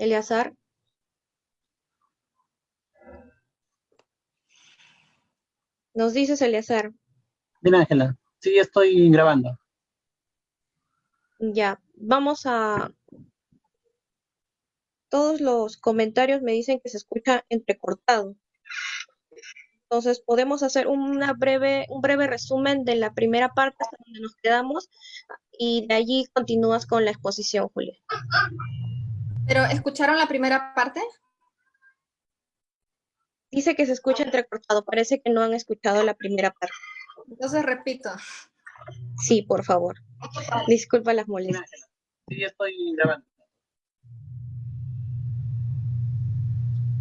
Eleazar. Nos dices, Eleazar. Dime, Ángela. Sí, estoy grabando. Ya, vamos a... Todos los comentarios me dicen que se escucha entrecortado. Entonces, podemos hacer una breve, un breve resumen de la primera parte hasta donde nos quedamos y de allí continúas con la exposición, Julia. ¿Pero escucharon la primera parte? Dice que se escucha entrecortado. Parece que no han escuchado la primera parte. Entonces repito. Sí, por favor. Disculpa las molestias. Sí, estoy grabando.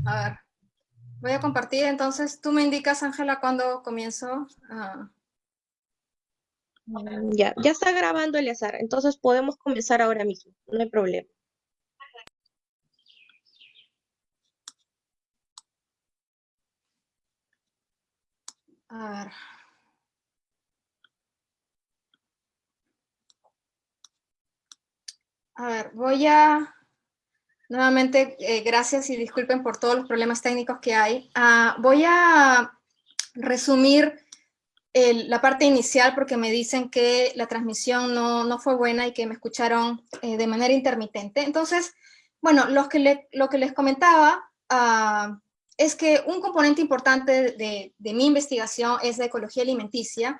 A ver. Voy a compartir, entonces tú me indicas, Ángela, cuando comienzo. Ya, ya está grabando Eleazar, entonces podemos comenzar ahora mismo, no hay problema. A ver. A ver, voy a... Nuevamente, eh, gracias y disculpen por todos los problemas técnicos que hay. Ah, voy a resumir la parte inicial porque me dicen que la transmisión no, fue buena y que me escucharon eh, de manera intermitente. Entonces, bueno, lo que, lo que les comentaba ah, es que un componente importante de, mi investigación es la ecología alimenticia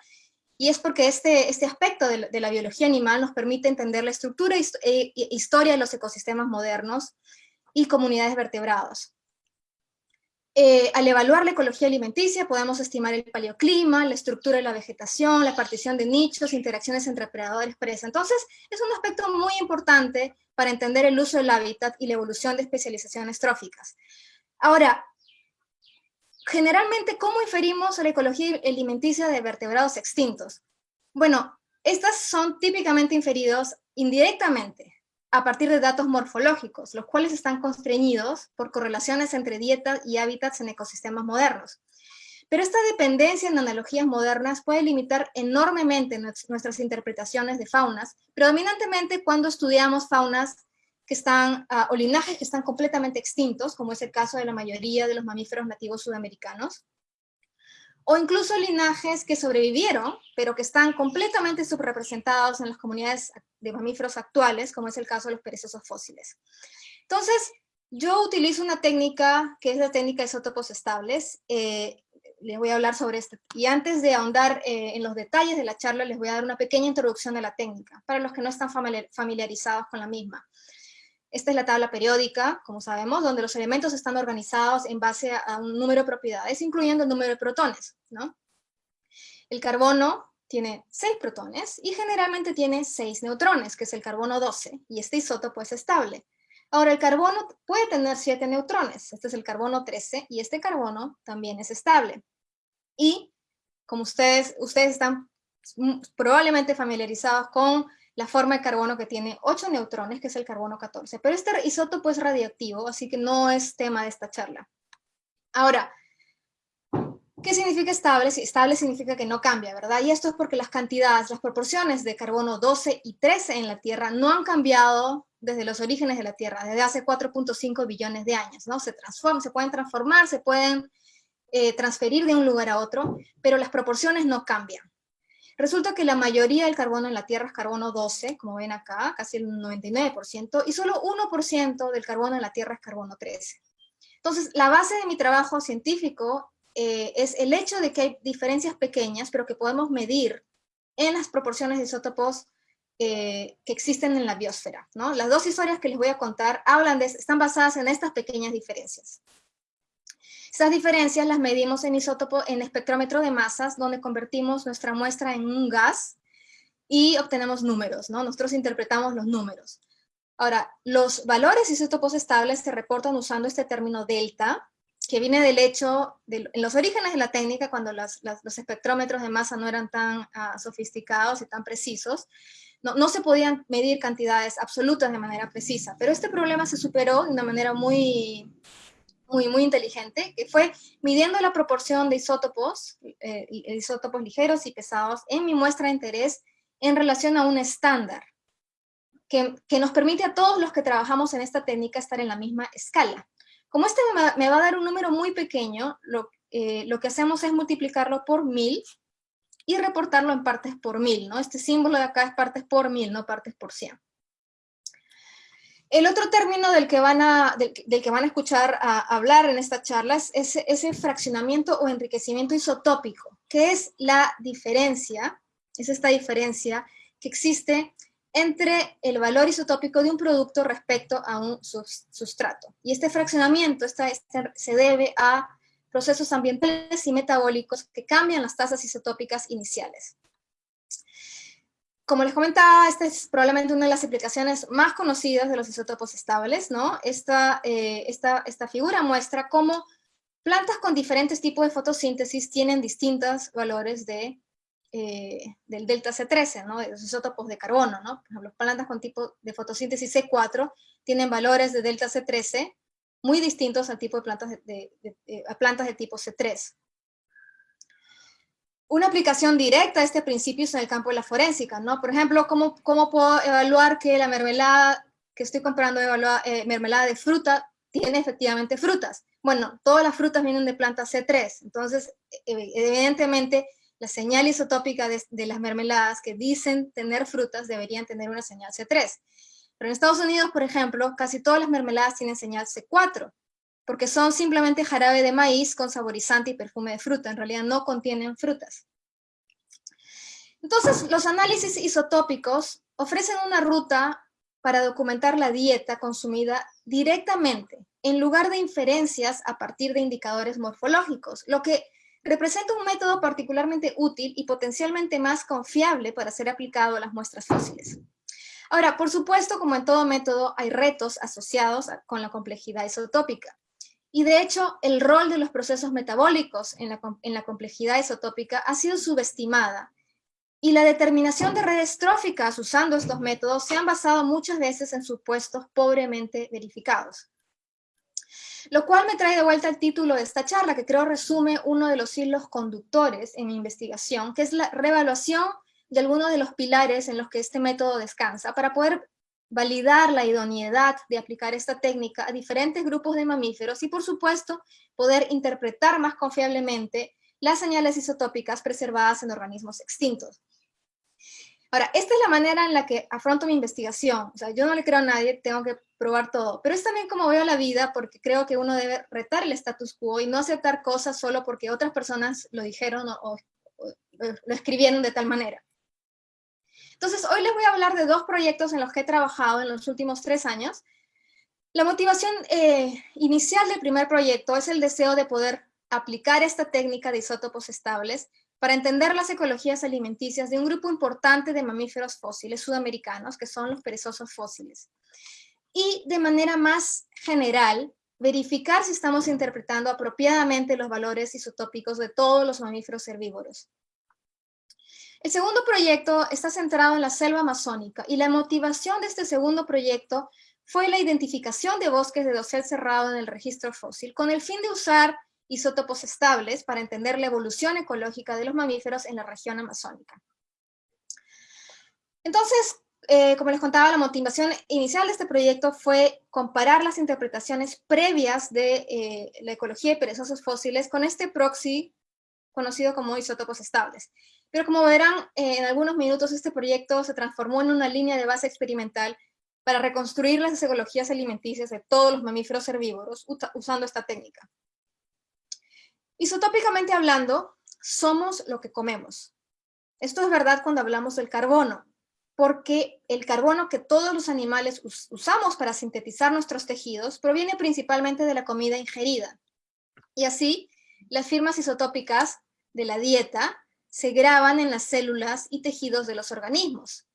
y es porque este, este aspecto de, la biología animal nos permite entender la estructura e, e historia de los ecosistemas modernos y comunidades vertebradas. Eh, al evaluar la ecología alimenticia podemos estimar el paleoclima, la estructura de la vegetación, la partición de nichos, interacciones entre predadores presa. Entonces, es un aspecto muy importante para entender el uso del hábitat y la evolución de especializaciones tróficas. Ahora, generalmente, ¿cómo inferimos la ecología alimenticia de vertebrados extintos? Bueno, estas son típicamente inferidos indirectamente a partir de datos morfológicos, los cuales están constreñidos por correlaciones entre dieta y hábitats en ecosistemas modernos. Pero esta dependencia en analogías modernas puede limitar enormemente nuestras interpretaciones de faunas, predominantemente cuando estudiamos faunas que están, ah, o linajes que están completamente extintos, como es el caso de la mayoría de los mamíferos nativos sudamericanos, o incluso linajes que sobrevivieron, pero que están completamente subrepresentados en las comunidades de mamíferos actuales, como es el caso de los perezosos fósiles. Entonces, yo utilizo una técnica que es la técnica de isótopos estables, eh, les voy a hablar sobre esto. Y antes de ahondar eh, en los detalles de la charla, les voy a dar una pequeña introducción de la técnica, para los que no están familiarizados con la misma. Esta es la tabla periódica, como sabemos, donde los elementos están organizados en base a un número de propiedades, incluyendo el número de protones. ¿no? El carbono tiene 6 protones y generalmente tiene 6 neutrones, que es el carbono 12, y este isótopo es estable. Ahora, el carbono puede tener 7 neutrones, este es el carbono 13, y este carbono también es estable. Y, como ustedes, ustedes están probablemente familiarizados con la forma de carbono que tiene 8 neutrones, que es el carbono 14. Pero este isótopo es radioactivo, así que no es tema de esta charla. Ahora, ¿qué significa estable? Estable significa que no cambia, ¿verdad? Y esto es porque las cantidades, las proporciones de carbono 12 y 13 en la Tierra no han cambiado desde los orígenes de la Tierra, desde hace 4.5 billones de años, ¿no? Se transforman, se pueden transformar, se pueden eh, transferir de un lugar a otro, pero las proporciones no cambian. Resulta que la mayoría del carbono en la Tierra es carbono 12, como ven acá, casi el 99%, y solo 1% del carbono en la Tierra es carbono 13. Entonces, la base de mi trabajo científico eh, es el hecho de que hay diferencias pequeñas, pero que podemos medir en las proporciones de isótopos eh, que existen en la biosfera. ¿no? Las dos historias que les voy a contar hablan de, están basadas en estas pequeñas diferencias. Esas diferencias las medimos en isótopo, en espectrómetro de masas, donde convertimos nuestra muestra en un gas y obtenemos números, ¿no? Nosotros interpretamos los números. Ahora, los valores isótopos estables se reportan usando este término delta, que viene del hecho, de, en los orígenes de la técnica, cuando los espectrómetros de masa no eran tan ah, sofisticados y tan precisos, no, no, se podían medir cantidades absolutas de manera precisa, pero este problema se superó de una manera muy, muy, muy inteligente, que fue midiendo la proporción de isótopos, eh, isótopos ligeros y pesados en mi muestra de interés en relación a un estándar. que, nos permite a todos los que trabajamos en esta técnica estar en la misma escala. Como este me va, a dar un número muy pequeño, lo, eh, lo que hacemos es multiplicarlo por mil y reportarlo en partes por mil, ¿no? Este símbolo de acá es partes por mil, no partes por cien. El otro término del que van a, del, que van a escuchar hablar en esta charla es ese, fraccionamiento o enriquecimiento isotópico, que es la diferencia, es esta diferencia que existe entre el valor isotópico de un producto respecto a un sustrato. Y este fraccionamiento este, se debe a procesos ambientales y metabólicos que cambian las tasas isotópicas iniciales. Como les comentaba, esta es probablemente una de las aplicaciones más conocidas de los isótopos estables, ¿no? Esta, eh, esta, esta figura muestra cómo plantas con diferentes tipos de fotosíntesis tienen distintos valores de eh, del delta C13, ¿no? de los isótopos de carbono. ¿no? Por ejemplo, plantas con tipo de fotosíntesis C4 tienen valores de delta C13 muy distintos al tipo de plantas de, plantas de tipo C3. Una aplicación directa de este principio es en el campo de la forénsica, ¿no? Por ejemplo, ¿cómo, cómo puedo evaluar que la mermelada que estoy comprando, eh, mermelada de fruta, tiene efectivamente frutas? Bueno, todas las frutas vienen de plantas C3, entonces, e, evidentemente, la señal isotópica de, las mermeladas que dicen tener frutas deberían tener una señal C3. Pero en Estados Unidos, por ejemplo, casi todas las mermeladas tienen señal C4, porque son simplemente jarabe de maíz con saborizante y perfume de fruta, en realidad no contienen frutas. Entonces, los análisis isotópicos ofrecen una ruta para documentar la dieta consumida directamente, en lugar de inferencias a partir de indicadores morfológicos, lo que representa un método particularmente útil y potencialmente más confiable para ser aplicado a las muestras fósiles. Ahora, por supuesto, como en todo método, hay retos asociados con la complejidad isotópica. Y de hecho, el rol de los procesos metabólicos en la, complejidad isotópica ha sido subestimada. Y la determinación de redes tróficas usando estos métodos se han basado muchas veces en supuestos pobremente verificados. Lo cual me trae de vuelta el título de esta charla, que creo resume uno de los hilos conductores en mi investigación, que es la revaluación de algunos de los pilares en los que este método descansa, para poder validar la idoneidad de aplicar esta técnica a diferentes grupos de mamíferos y, por supuesto, poder interpretar más confiablemente las señales isotópicas preservadas en organismos extintos. Ahora, esta es la manera en la que afronto mi investigación. O sea, yo no le creo a nadie, tengo que probar todo. Pero es también como veo la vida, porque creo que uno debe retar el status quo y no aceptar cosas solo porque otras personas lo dijeron o, lo escribieron de tal manera. Entonces, hoy les voy a hablar de dos proyectos en los que he trabajado en los últimos tres años. La motivación eh, inicial del primer proyecto es el deseo de poder aplicar esta técnica de isótopos estables para entender las ecologías alimenticias de un grupo importante de mamíferos fósiles sudamericanos, que son los perezosos fósiles. Y de manera más general, verificar si estamos interpretando apropiadamente los valores isotópicos de todos los mamíferos herbívoros. El segundo proyecto está centrado en la selva amazónica y la motivación de este segundo proyecto fue la identificación de bosques de dosel cerrado en el registro fósil con el fin de usar isótopos estables para entender la evolución ecológica de los mamíferos en la región amazónica. Entonces, eh, como les contaba, la motivación inicial de este proyecto fue comparar las interpretaciones previas de eh, la ecología de perezosos fósiles con este proxy conocido como isótopos estables. Pero como verán, en algunos minutos este proyecto se transformó en una línea de base experimental para reconstruir las ecologías alimenticias de todos los mamíferos herbívoros usando esta técnica. Isotópicamente hablando, somos lo que comemos. Esto es verdad cuando hablamos del carbono, porque el carbono que todos los animales usamos para sintetizar nuestros tejidos proviene principalmente de la comida ingerida. Y así, las firmas isotópicas de la dieta se graban en las células y tejidos de los organismos.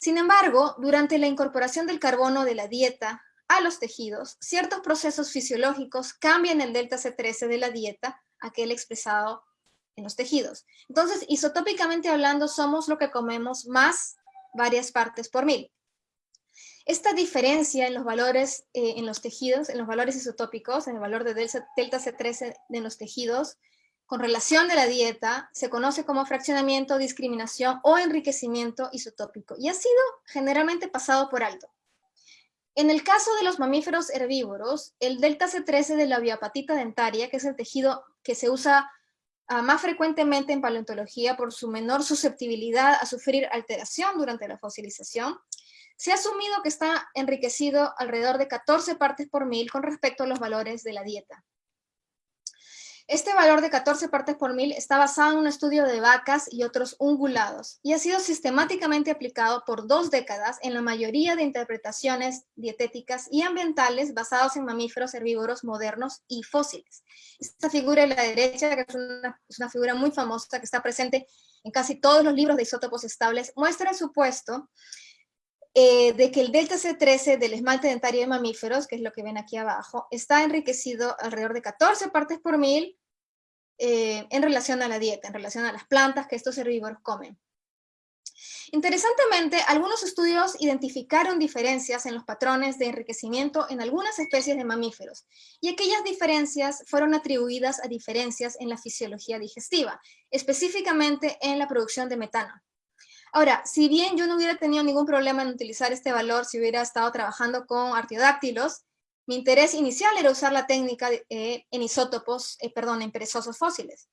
Sin embargo, durante la incorporación del carbono de la dieta a los tejidos, ciertos procesos fisiológicos cambian el delta C13 de la dieta aquel expresado en los tejidos. Entonces, isotópicamente hablando, somos lo que comemos más varias partes por mil. Esta diferencia en los valores eh, en los tejidos, en los valores isotópicos, en el valor de delta C13 de los tejidos, con relación de la dieta se conoce como fraccionamiento, discriminación o enriquecimiento isotópico y ha sido generalmente pasado por alto. En el caso de los mamíferos herbívoros, el delta C13 de la biopatita dentaria, que es el tejido que se usa ah, más frecuentemente en paleontología por su menor susceptibilidad a sufrir alteración durante la fosilización, se ha asumido que está enriquecido alrededor de 14 partes por mil con respecto a los valores de la dieta. Este valor de 14 partes por mil está basado en un estudio de vacas y otros ungulados y ha sido sistemáticamente aplicado por dos décadas en la mayoría de interpretaciones dietéticas y ambientales basados en mamíferos herbívoros modernos y fósiles. Esta figura de la derecha, que es una, es una figura muy famosa que está presente en casi todos los libros de isótopos estables, muestra el supuesto eh, de que el delta C13 del esmalte dentario de mamíferos, que es lo que ven aquí abajo, está enriquecido alrededor de 14 partes por mil eh, en relación a la dieta, en relación a las plantas que estos herbívoros comen. Interesantemente, algunos estudios identificaron diferencias en los patrones de enriquecimiento en algunas especies de mamíferos, y aquellas diferencias fueron atribuidas a diferencias en la fisiología digestiva, específicamente en la producción de metano. Ahora, si bien yo no hubiera tenido ningún problema en utilizar este valor si hubiera estado trabajando con artiodáctilos, mi interés inicial era usar la técnica eh, en isótopos, eh, perdón, en perezosos fósiles.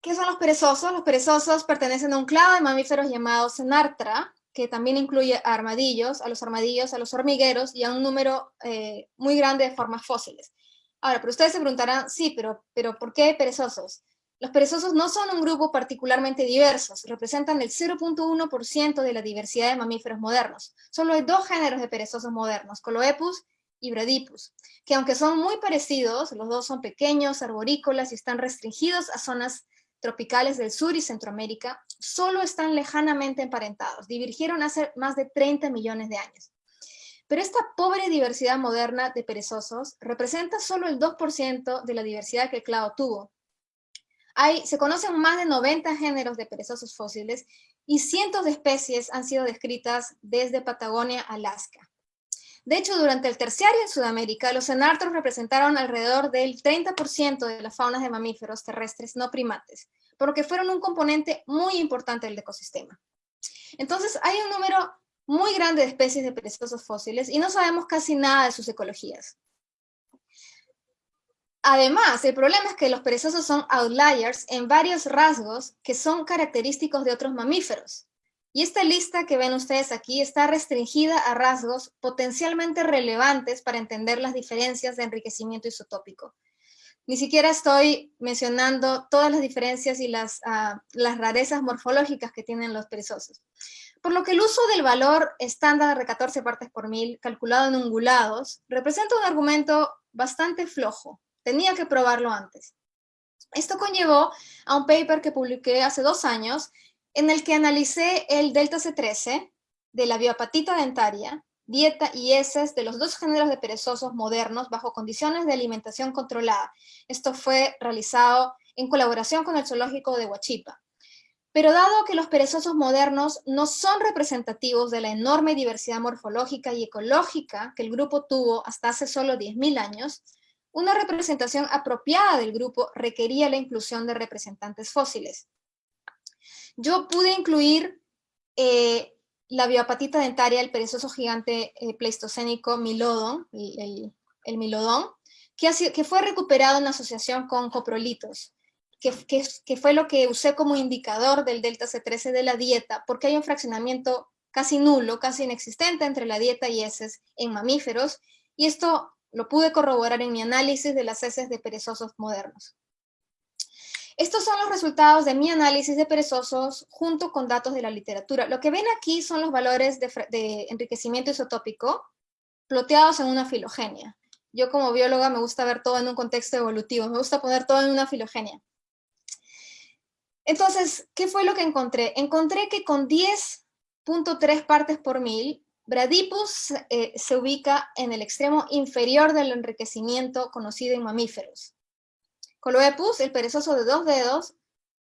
¿Qué son los perezosos? Los perezosos pertenecen a un clado de mamíferos llamados Senartra, que también incluye a armadillos, a los armadillos, a los hormigueros y a un número eh, muy grande de formas fósiles. Ahora, pero ustedes se preguntarán, sí, pero, pero ¿por qué perezosos? Los perezosos no son un grupo particularmente diverso, representan el 0.1% de la diversidad de mamíferos modernos. Solo hay dos géneros de perezosos modernos, Coloepus y Bradipus, que aunque son muy parecidos, los dos son pequeños, arborícolas y están restringidos a zonas tropicales del sur y Centroamérica, solo están lejanamente emparentados, divergieron hace más de 30 millones de años. Pero esta pobre diversidad moderna de perezosos representa solo el 2% de la diversidad que el clado tuvo, se conocen más de 90 géneros de perezosos fósiles y cientos de especies han sido descritas desde Patagonia Alaska. De hecho, durante el terciario en Sudamérica, los enartros representaron alrededor del 30% de las faunas de mamíferos terrestres no primates, por lo que fueron un componente muy importante del ecosistema. Entonces, hay un número muy grande de especies de perezosos fósiles y no sabemos casi nada de sus ecologías. Además, el problema es que los perezosos son outliers en varios rasgos que son característicos de otros mamíferos. Y esta lista que ven ustedes aquí está restringida a rasgos potencialmente relevantes para entender las diferencias de enriquecimiento isotópico. Ni siquiera estoy mencionando todas las diferencias y las, ah, las rarezas morfológicas que tienen los perezosos. Por lo que el uso del valor estándar de 14 partes por mil, calculado en ungulados, representa un argumento bastante flojo, Tenía que probarlo antes. Esto conllevó a un paper que publiqué hace dos años en el que analicé el delta C13 de la biopatita dentaria, dieta y heces de los dos géneros de perezosos modernos bajo condiciones de alimentación controlada. Esto fue realizado en colaboración con el zoológico de Huachipa. Pero dado que los perezosos modernos no son representativos de la enorme diversidad morfológica y ecológica que el grupo tuvo hasta hace solo 10.000 años, una representación apropiada del grupo requería la inclusión de representantes fósiles. Yo pude incluir eh, la biopatita dentaria del perezoso gigante eh, pleistocénico Milodon, el, Milodón, que, fue recuperado en asociación con coprolitos, que, que, fue lo que usé como indicador del delta C13 de la dieta, porque hay un fraccionamiento casi nulo, casi inexistente entre la dieta y heces en mamíferos, y esto lo pude corroborar en mi análisis de las heces de perezosos modernos. Estos son los resultados de mi análisis de perezosos junto con datos de la literatura. Lo que ven aquí son los valores de, enriquecimiento isotópico ploteados en una filogenia. Yo como bióloga me gusta ver todo en un contexto evolutivo, me gusta poner todo en una filogenia. Entonces, ¿qué fue lo que encontré? Encontré que con 10.3 partes por mil, Bradipus eh, se ubica en el extremo inferior del enriquecimiento conocido en mamíferos. Coloepus, el perezoso de dos dedos,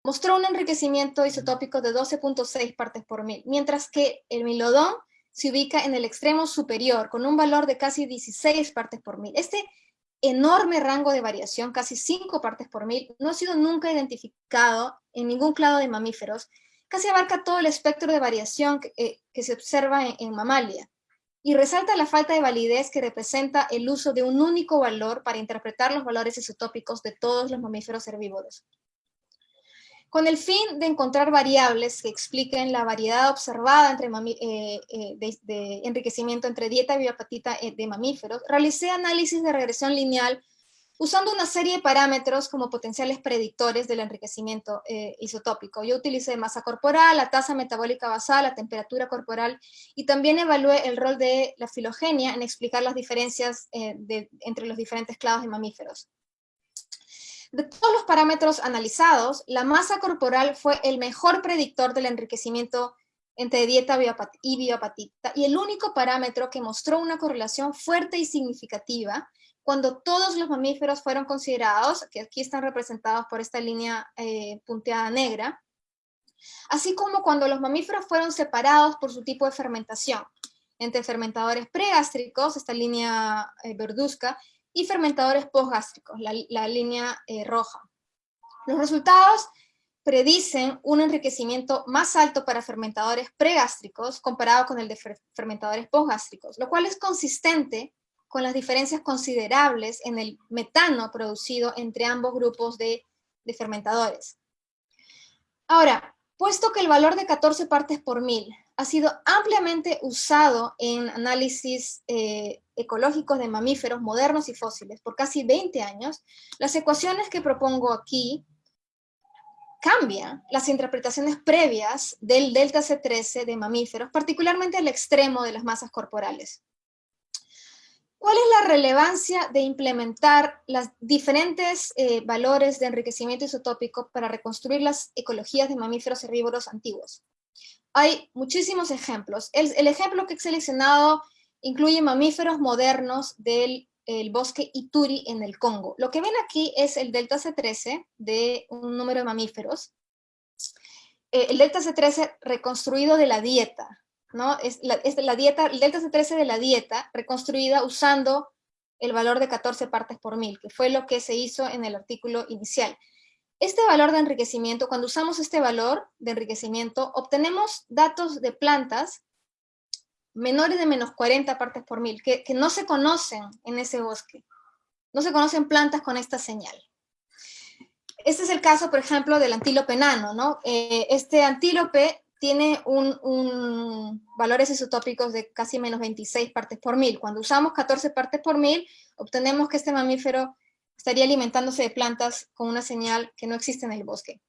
mostró un enriquecimiento isotópico de 12.6 partes por mil, mientras que el milodón se ubica en el extremo superior, con un valor de casi 16 partes por mil. Este enorme rango de variación, casi 5 partes por mil, no ha sido nunca identificado en ningún clado de mamíferos, casi abarca todo el espectro de variación que, eh, se observa en, en mamalia, y resalta la falta de validez que representa el uso de un único valor para interpretar los valores isotópicos de todos los mamíferos herbívoros. Con el fin de encontrar variables que expliquen la variedad observada entre eh, eh, de, enriquecimiento entre dieta biopatita eh, de mamíferos, realicé análisis de regresión lineal usando una serie de parámetros como potenciales predictores del enriquecimiento isotópico. Yo utilicé masa corporal, la tasa metabólica basal, la temperatura corporal, y también evalué el rol de la filogenia en explicar las diferencias entre los diferentes clados de mamíferos. De todos los parámetros analizados, la masa corporal fue el mejor predictor del enriquecimiento entre dieta y biopatita, y el único parámetro que mostró una correlación fuerte y significativa cuando todos los mamíferos fueron considerados, que aquí están representados por esta línea eh, punteada negra, así como cuando los mamíferos fueron separados por su tipo de fermentación, entre fermentadores pregástricos, esta línea eh, verduzca, y fermentadores postgástricos, la, línea eh, roja. Los resultados predicen un enriquecimiento más alto para fermentadores pregástricos comparado con el de fermentadores postgástricos, lo cual es consistente con las diferencias considerables en el metano producido entre ambos grupos de, fermentadores. Ahora, puesto que el valor de 14 partes por mil ha sido ampliamente usado en análisis eh, ecológicos de mamíferos modernos y fósiles por casi 20 años, las ecuaciones que propongo aquí cambian las interpretaciones previas del delta C13 de mamíferos, particularmente al extremo de las masas corporales. ¿Cuál es la relevancia de implementar los diferentes eh, valores de enriquecimiento isotópico para reconstruir las ecologías de mamíferos herbívoros antiguos? Hay muchísimos ejemplos. El, ejemplo que he seleccionado incluye mamíferos modernos del bosque Ituri en el Congo. Lo que ven aquí es el delta C13 de un número de mamíferos. Eh, el delta C13 reconstruido de la dieta, ¿no? Es la, dieta, el delta C13 de la dieta reconstruida usando el valor de 14 partes por mil, que fue lo que se hizo en el artículo inicial. Este valor de enriquecimiento, cuando usamos este valor de enriquecimiento, obtenemos datos de plantas menores de menos 40 partes por mil, que, no se conocen en ese bosque. No se conocen plantas con esta señal. Este es el caso, por ejemplo, del antílope enano, ¿no? Eh, este antílope tiene un, valores isotópicos de casi menos 26 partes por mil. Cuando usamos 14 partes por mil, obtenemos que este mamífero estaría alimentándose de plantas con una señal que no existe en el bosque.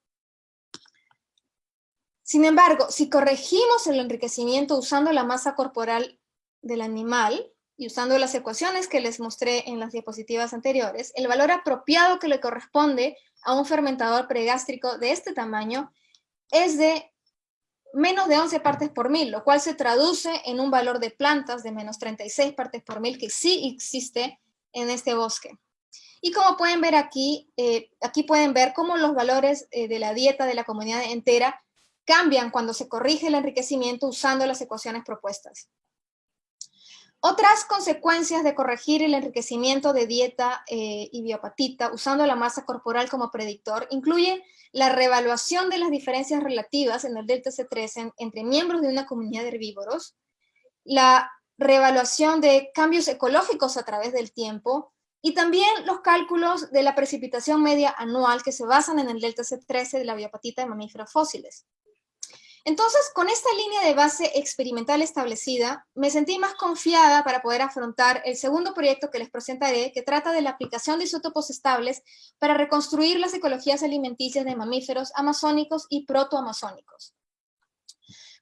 Sin embargo, si corregimos el enriquecimiento usando la masa corporal del animal y usando las ecuaciones que les mostré en las diapositivas anteriores, el valor apropiado que le corresponde a un fermentador pregástrico de este tamaño es de menos de 11 partes por mil, lo cual se traduce en un valor de plantas de menos 36 partes por mil que sí existe en este bosque. Y como pueden ver aquí, eh, aquí pueden ver cómo los valores eh, de la dieta de la comunidad entera cambian cuando se corrige el enriquecimiento usando las ecuaciones propuestas. Otras consecuencias de corregir el enriquecimiento de dieta eh, y biopatita usando la masa corporal como predictor incluyen la reevaluación de las diferencias relativas en el delta C13 entre miembros de una comunidad de herbívoros, la reevaluación de cambios ecológicos a través del tiempo, y también los cálculos de la precipitación media anual que se basan en el delta C13 de la biopatita de mamíferos fósiles. Entonces, con esta línea de base experimental establecida, me sentí más confiada para poder afrontar el segundo proyecto que les presentaré, que trata de la aplicación de isótopos estables para reconstruir las ecologías alimenticias de mamíferos amazónicos y protoamazónicos.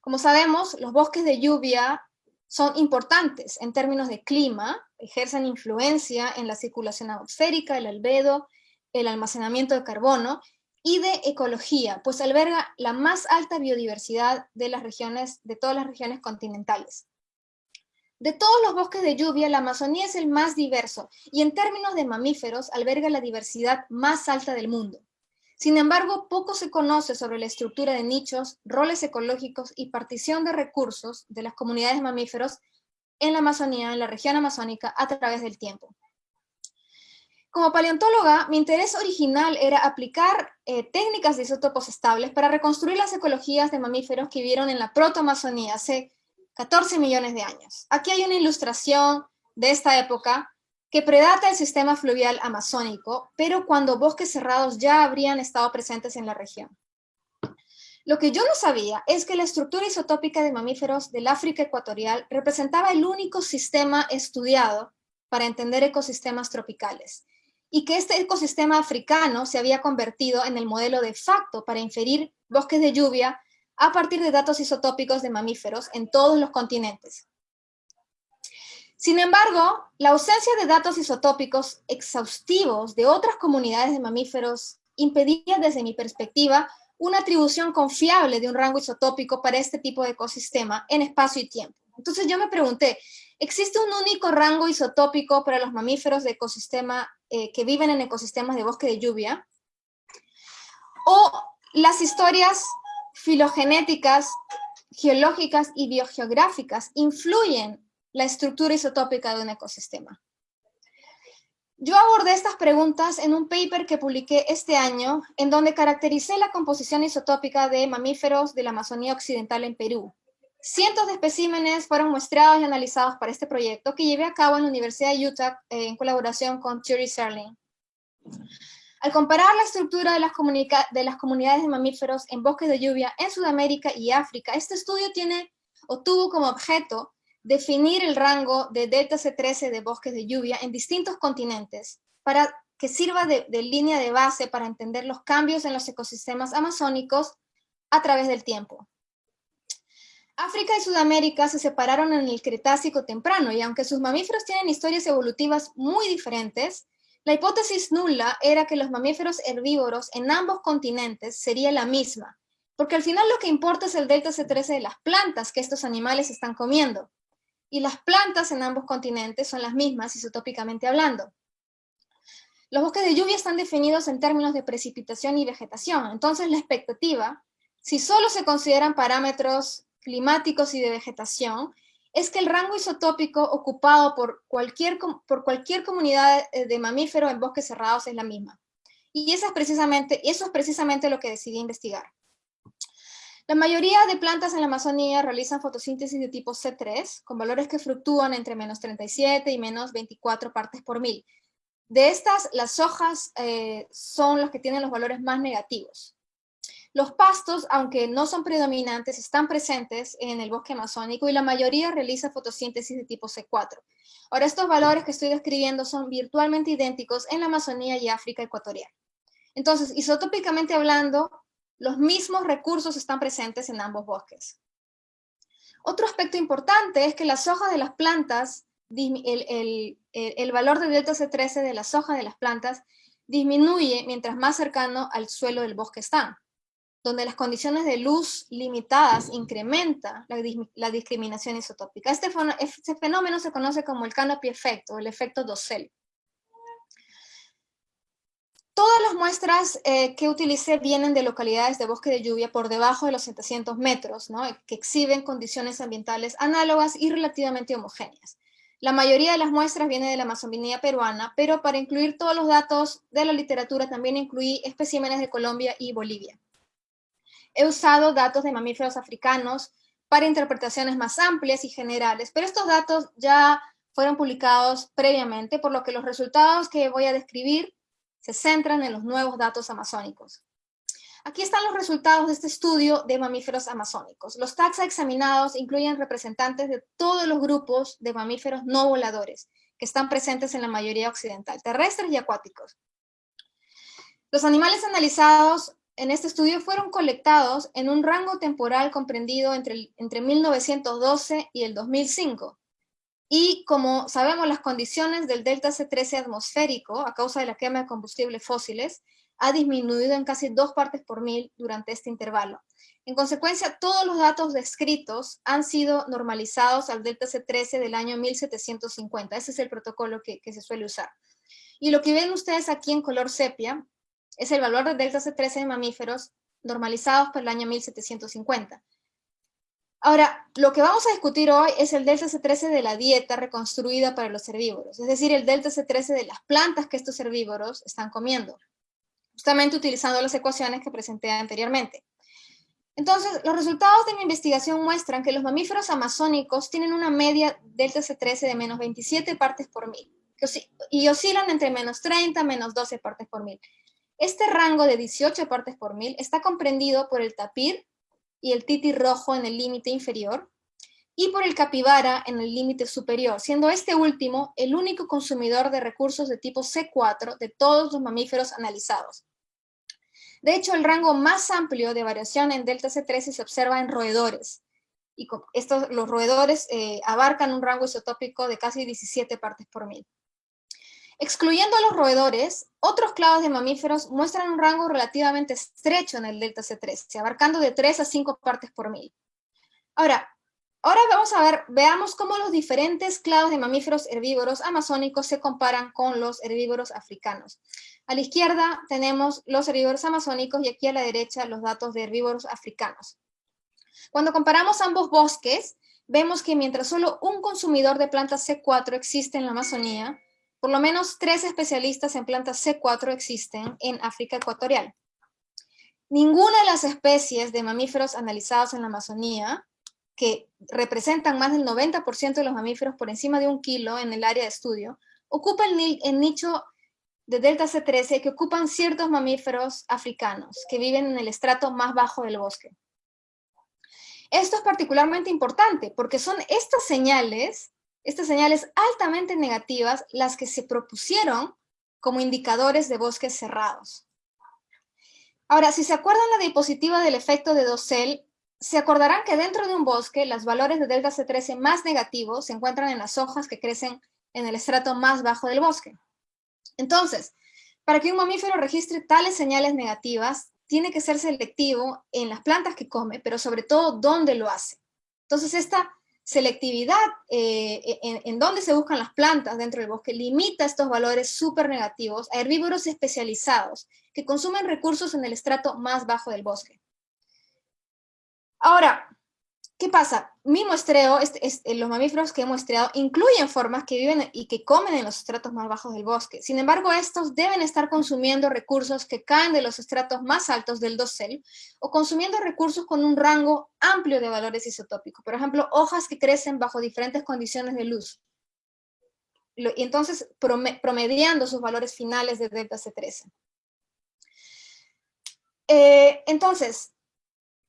Como sabemos, los bosques de lluvia son importantes en términos de clima, ejercen influencia en la circulación atmosférica, el albedo, el almacenamiento de carbono, y de ecología, pues alberga la más alta biodiversidad de las regiones, de todas las regiones continentales. De todos los bosques de lluvia, la Amazonía es el más diverso, y en términos de mamíferos, alberga la diversidad más alta del mundo. Sin embargo, poco se conoce sobre la estructura de nichos, roles ecológicos y partición de recursos de las comunidades de mamíferos en la Amazonía, en la región amazónica, a través del tiempo. Como paleontóloga, mi interés original era aplicar eh, técnicas de isótopos estables para reconstruir las ecologías de mamíferos que vivieron en la protoamazonía hace 14 millones de años. Aquí hay una ilustración de esta época que predata el sistema fluvial amazónico, pero cuando bosques cerrados ya habrían estado presentes en la región. Lo que yo no sabía es que la estructura isotópica de mamíferos del África ecuatorial representaba el único sistema estudiado para entender ecosistemas tropicales y que este ecosistema africano se había convertido en el modelo de facto para inferir bosques de lluvia a partir de datos isotópicos de mamíferos en todos los continentes. Sin embargo, la ausencia de datos isotópicos exhaustivos de otras comunidades de mamíferos impedía desde mi perspectiva una atribución confiable de un rango isotópico para este tipo de ecosistema en espacio y tiempo. Entonces yo me pregunté, ¿existe un único rango isotópico para los mamíferos de ecosistema eh, que viven en ecosistemas de bosque de lluvia? ¿O las historias filogenéticas, geológicas y biogeográficas influyen la estructura isotópica de un ecosistema? Yo abordé estas preguntas en un paper que publiqué este año, en donde caractericé la composición isotópica de mamíferos de la Amazonía Occidental en Perú. Cientos de especímenes fueron muestreados y analizados para este proyecto que llevé a cabo en la Universidad de Utah eh, en colaboración con Thierry Serling. Al comparar la estructura de las, de las comunidades de mamíferos en bosques de lluvia en Sudamérica y África, este estudio tiene o tuvo como objeto definir el rango de delta C13 de bosques de lluvia en distintos continentes para que sirva de, línea de base para entender los cambios en los ecosistemas amazónicos a través del tiempo. África y Sudamérica se separaron en el Cretácico temprano y aunque sus mamíferos tienen historias evolutivas muy diferentes, la hipótesis nula era que los mamíferos herbívoros en ambos continentes sería la misma, porque al final lo que importa es el delta C13 de las plantas que estos animales están comiendo y las plantas en ambos continentes son las mismas isotópicamente hablando. Los bosques de lluvia están definidos en términos de precipitación y vegetación, entonces la expectativa, si solo se consideran parámetros climáticos y de vegetación, es que el rango isotópico ocupado por cualquier, por cualquier comunidad de mamíferos en bosques cerrados es la misma. Y eso es, precisamente, eso es precisamente lo que decidí investigar. La mayoría de plantas en la Amazonía realizan fotosíntesis de tipo C3, con valores que fluctúan entre menos 37 y menos 24 partes por mil. De estas, las hojas eh, son los que tienen los valores más negativos. Los pastos, aunque no son predominantes, están presentes en el bosque amazónico y la mayoría realiza fotosíntesis de tipo C4. Ahora, estos valores que estoy describiendo son virtualmente idénticos en la Amazonía y África ecuatorial. Entonces, isotópicamente hablando, los mismos recursos están presentes en ambos bosques. Otro aspecto importante es que las hojas de las plantas, el, valor de delta C13 de las hojas de las plantas disminuye mientras más cercano al suelo del bosque están, donde las condiciones de luz limitadas incrementa la, discriminación isotópica. Este, este, fenómeno se conoce como el canopy effect o el efecto dosel. Todas las muestras eh, que utilicé vienen de localidades de bosque de lluvia por debajo de los 700 metros, que exhiben condiciones ambientales análogas y relativamente homogéneas. La mayoría de las muestras vienen de la Amazonía peruana, pero para incluir todos los datos de la literatura también incluí especímenes de Colombia y Bolivia. He usado datos de mamíferos africanos para interpretaciones más amplias y generales, pero estos datos ya fueron publicados previamente, por lo que los resultados que voy a describir se centran en los nuevos datos amazónicos. Aquí están los resultados de este estudio de mamíferos amazónicos. Los taxa examinados incluyen representantes de todos los grupos de mamíferos no voladores que están presentes en la mayoría occidental, terrestres y acuáticos. Los animales analizados en este estudio fueron colectados en un rango temporal comprendido entre, entre 1912 y el 2005, y como sabemos, las condiciones del delta C13 atmosférico, a causa de la quema de combustibles fósiles, ha disminuido en casi dos partes por mil durante este intervalo. En consecuencia, todos los datos descritos han sido normalizados al delta C13 del año 1750. Ese es el protocolo que, que se suele usar. Y lo que ven ustedes aquí en color sepia es el valor del delta C13 de mamíferos normalizados por el año 1750. Ahora, lo que vamos a discutir hoy es el delta C13 de la dieta reconstruida para los herbívoros, es decir, el delta C13 de las plantas que estos herbívoros están comiendo, justamente utilizando las ecuaciones que presenté anteriormente. Entonces, los resultados de mi investigación muestran que los mamíferos amazónicos tienen una media delta C13 de menos 27 partes por mil, y oscilan entre menos 30 menos 12 partes por mil. Este rango de 18 partes por mil está comprendido por el tapir, y el titi rojo en el límite inferior, y por el capibara en el límite superior, siendo este último el único consumidor de recursos de tipo C4 de todos los mamíferos analizados. De hecho, el rango más amplio de variación en delta C13 se observa en roedores, y estos, los roedores eh, abarcan un rango isotópico de casi 17 partes por mil. Excluyendo a los roedores, otros clados de mamíferos muestran un rango relativamente estrecho en el delta C13, abarcando de 3 a 5 partes por mil. Ahora, ahora vamos a ver, veamos cómo los diferentes clados de mamíferos herbívoros amazónicos se comparan con los herbívoros africanos. A la izquierda tenemos los herbívoros amazónicos y aquí a la derecha los datos de herbívoros africanos. Cuando comparamos ambos bosques, vemos que mientras solo un consumidor de plantas C4 existe en la Amazonía, por lo menos tres especialistas en plantas C4 existen en África ecuatorial. Ninguna de las especies de mamíferos analizados en la Amazonía, que representan más del 90% de los mamíferos por encima de un kilo en el área de estudio, ocupa el, nicho de delta C13 que ocupan ciertos mamíferos africanos que viven en el estrato más bajo del bosque. Esto es particularmente importante porque son estas señales estas señales altamente negativas las que se propusieron como indicadores de bosques cerrados. Ahora, si se acuerdan la diapositiva del efecto de dosel, se acordarán que dentro de un bosque los valores de delta C13 más negativos se encuentran en las hojas que crecen en el estrato más bajo del bosque. Entonces, para que un mamífero registre tales señales negativas, tiene que ser selectivo en las plantas que come, pero sobre todo dónde lo hace. Entonces, esta selectividad eh, e, en, en donde se buscan las plantas dentro del bosque limita estos valores súper negativos a herbívoros especializados que consumen recursos en el estrato más bajo del bosque. Ahora, ¿Qué pasa? Mi muestreo, este, los mamíferos que he muestreado, incluyen formas que viven y que comen en los estratos más bajos del bosque. Sin embargo, estos deben estar consumiendo recursos que caen de los estratos más altos del dosel o consumiendo recursos con un rango amplio de valores isotópicos. Por ejemplo, hojas que crecen bajo diferentes condiciones de luz. Y entonces, promediando sus valores finales de delta C13. Eh, entonces,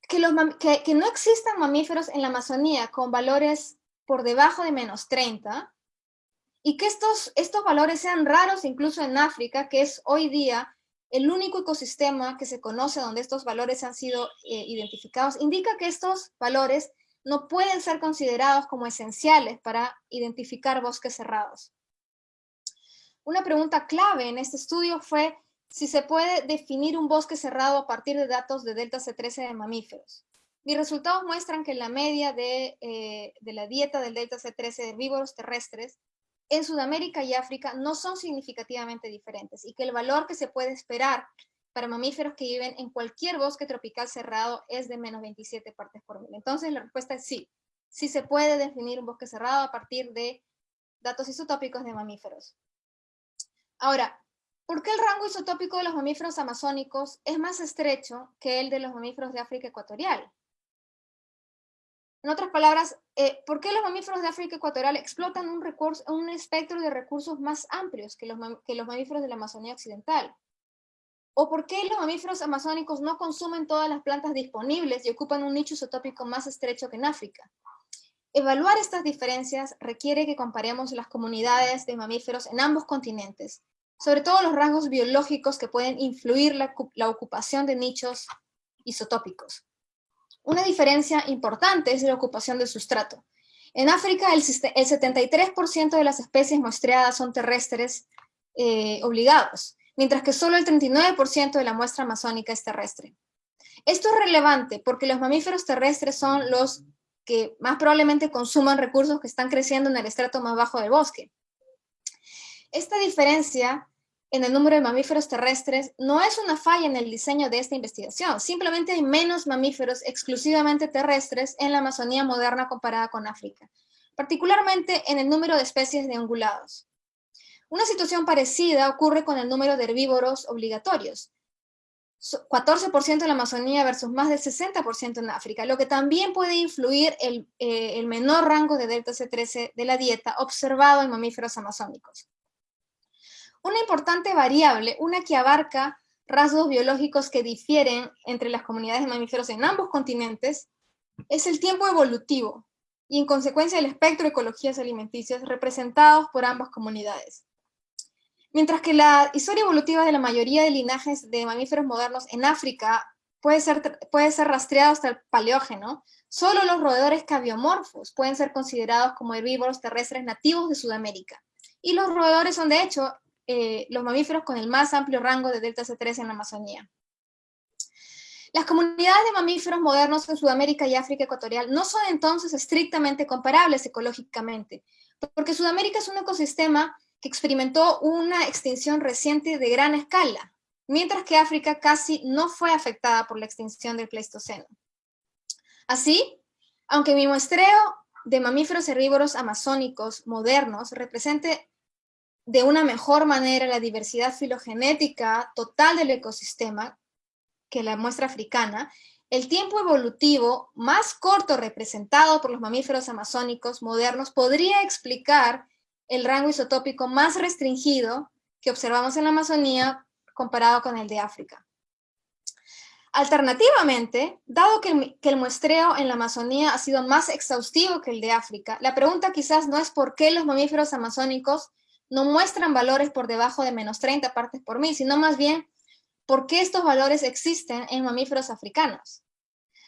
que, no existan mamíferos en la Amazonía con valores por debajo de menos 30 y que estos, estos valores sean raros incluso en África, que es hoy día el único ecosistema que se conoce donde estos valores han sido eh, identificados, indica que estos valores no pueden ser considerados como esenciales para identificar bosques cerrados. Una pregunta clave en este estudio fue si se puede definir un bosque cerrado a partir de datos de delta C13 de mamíferos. Mis resultados muestran que la media de, eh, la dieta del delta C13 de herbívoros terrestres en Sudamérica y África no son significativamente diferentes y que el valor que se puede esperar para mamíferos que viven en cualquier bosque tropical cerrado es de menos 27 partes por mil. Entonces la respuesta es sí. Sí se puede definir un bosque cerrado a partir de datos isotópicos de mamíferos. Ahora, ¿Por qué el rango isotópico de los mamíferos amazónicos es más estrecho que el de los mamíferos de África ecuatorial? En otras palabras, eh, ¿por qué los mamíferos de África ecuatorial explotan un, un espectro de recursos más amplios que los mamíferos de la Amazonía occidental? ¿O por qué los mamíferos amazónicos no consumen todas las plantas disponibles y ocupan un nicho isotópico más estrecho que en África? Evaluar estas diferencias requiere que comparemos las comunidades de mamíferos en ambos continentes sobre todo los rasgos biológicos que pueden influir la, la ocupación de nichos isotópicos. Una diferencia importante es la ocupación del sustrato. En África, el, el 73% de las especies muestreadas son terrestres eh, obligados, mientras que solo el 39% de la muestra amazónica es terrestre. Esto es relevante porque los mamíferos terrestres son los que más probablemente consuman recursos que están creciendo en el estrato más bajo del bosque. Esta diferencia en el número de mamíferos terrestres no es una falla en el diseño de esta investigación, simplemente hay menos mamíferos exclusivamente terrestres en la Amazonía moderna comparada con África, particularmente en el número de especies de ungulados. Una situación parecida ocurre con el número de herbívoros obligatorios, 14% en la Amazonía versus más del 60% en África, lo que también puede influir el, eh, el menor rango de delta C13 de la dieta observado en mamíferos amazónicos. Una importante variable, una que abarca rasgos biológicos que difieren entre las comunidades de mamíferos en ambos continentes, es el tiempo evolutivo y en consecuencia el espectro de ecologías alimenticias representados por ambas comunidades. Mientras que la historia evolutiva de la mayoría de linajes de mamíferos modernos en África puede ser, puede ser rastreado hasta el paleógeno, solo los roedores cabiomorfos pueden ser considerados como herbívoros terrestres nativos de Sudamérica. Y los roedores son, de hecho, eh, los mamíferos con el más amplio rango de delta C3 en la Amazonía. Las comunidades de mamíferos modernos en Sudamérica y África Ecuatorial no son entonces estrictamente comparables ecológicamente, porque Sudamérica es un ecosistema que experimentó una extinción reciente de gran escala, mientras que África casi no fue afectada por la extinción del Pleistoceno. Así, aunque mi muestreo de mamíferos herbívoros amazónicos modernos represente de una mejor manera la diversidad filogenética total del ecosistema que la muestra africana, el tiempo evolutivo más corto representado por los mamíferos amazónicos modernos podría explicar el rango isotópico más restringido que observamos en la Amazonía comparado con el de África. Alternativamente, dado que el, muestreo en la Amazonía ha sido más exhaustivo que el de África, la pregunta quizás no es por qué los mamíferos amazónicos no muestran valores por debajo de menos 30 partes por mil, sino más bien por qué estos valores existen en mamíferos africanos.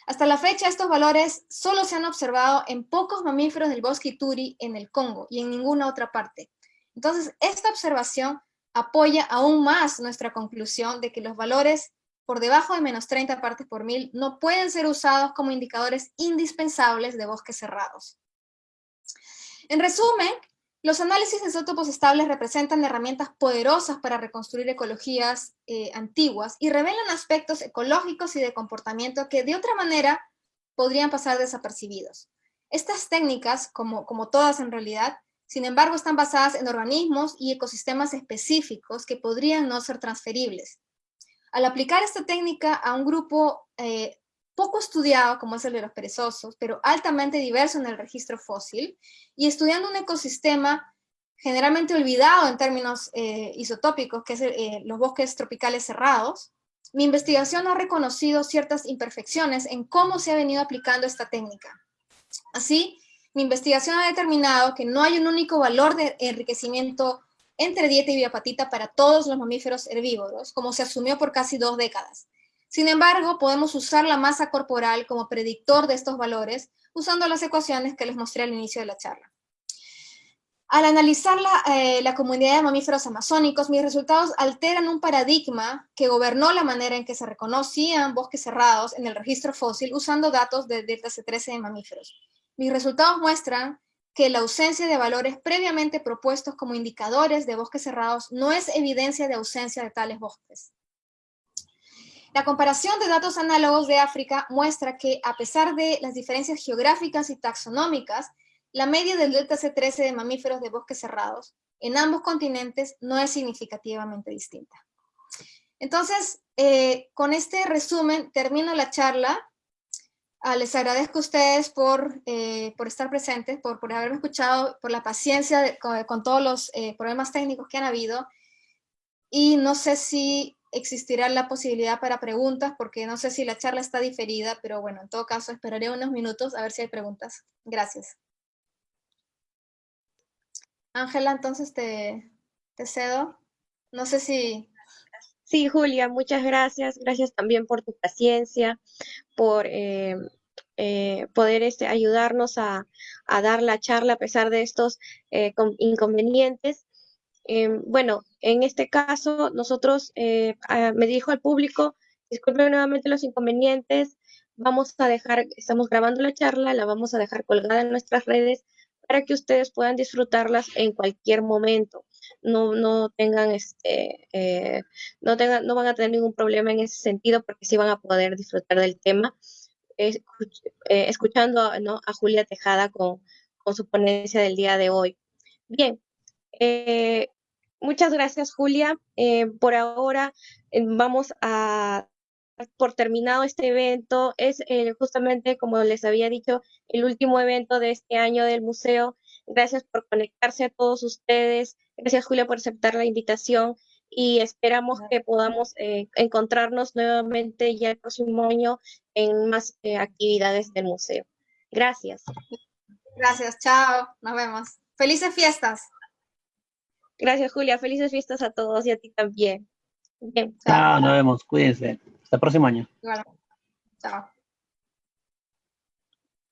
Hasta la fecha, estos valores solo se han observado en pocos mamíferos del bosque Ituri en el Congo y en ninguna otra parte. Entonces, esta observación apoya aún más nuestra conclusión de que los valores por debajo de menos 30 partes por mil no pueden ser usados como indicadores indispensables de bosques cerrados. En resumen, los análisis de isótopos estables representan herramientas poderosas para reconstruir ecologías eh, antiguas y revelan aspectos ecológicos y de comportamiento que de otra manera podrían pasar desapercibidos. Estas técnicas, como, todas en realidad, sin embargo están basadas en organismos y ecosistemas específicos que podrían no ser transferibles. Al aplicar esta técnica a un grupo eh, poco estudiado como es el de los perezosos, pero altamente diverso en el registro fósil, y estudiando un ecosistema generalmente olvidado en términos eh, isotópicos, que es eh, los bosques tropicales cerrados, mi investigación ha reconocido ciertas imperfecciones en cómo se ha venido aplicando esta técnica. Así, mi investigación ha determinado que no hay un único valor de enriquecimiento entre dieta y biopatita para todos los mamíferos herbívoros, como se asumió por casi dos décadas, sin embargo, podemos usar la masa corporal como predictor de estos valores usando las ecuaciones que les mostré al inicio de la charla. Al analizar la, eh, la, comunidad de mamíferos amazónicos, mis resultados alteran un paradigma que gobernó la manera en que se reconocían bosques cerrados en el registro fósil usando datos de delta C13 de mamíferos. Mis resultados muestran que la ausencia de valores previamente propuestos como indicadores de bosques cerrados no es evidencia de ausencia de tales bosques. La comparación de datos análogos de África muestra que, a pesar de las diferencias geográficas y taxonómicas, la media del delta C13 de mamíferos de bosques cerrados en ambos continentes no es significativamente distinta. Entonces, eh, con este resumen termino la charla. Ah, les agradezco a ustedes por, eh, por estar presentes, por, por, haberme escuchado, por la paciencia con, todos los eh, problemas técnicos que han habido. Y no sé si existirá la posibilidad para preguntas, porque no sé si la charla está diferida, pero bueno, en todo caso esperaré unos minutos a ver si hay preguntas. Gracias. Ángela, entonces te, cedo. No sé si... Sí, Julia, muchas gracias. Gracias también por tu paciencia, por eh, eh, poder este, ayudarnos a, a, dar la charla a pesar de estos eh, inconvenientes. Em, bueno, en este caso, nosotros, eh, me dijo al público, disculpen nuevamente los inconvenientes, vamos a dejar, estamos grabando la charla, la vamos a dejar colgada en nuestras redes para que ustedes puedan disfrutarlas en cualquier momento. no, no tengan este, eh, no tengan, no van a tener ningún problema en ese sentido porque sí van a poder disfrutar del tema. Eh, escuchando a Julia Tejada con, con, su ponencia del día de hoy. Bien, eh, muchas gracias Julia. por ahora vamos a por terminado este evento. Es justamente, como les había dicho, el último evento de este año del museo. Gracias por conectarse a todos ustedes. Gracias, Julia, por aceptar la invitación y esperamos que podamos eh, encontrarnos nuevamente ya el próximo año en más eh, actividades del museo. Gracias. Gracias, chao, nos vemos. Felices fiestas. Gracias, Julia. Felices fiestas a todos y a ti también. Bien. Chao, nos vemos. Cuídense. Hasta el próximo año. Chao.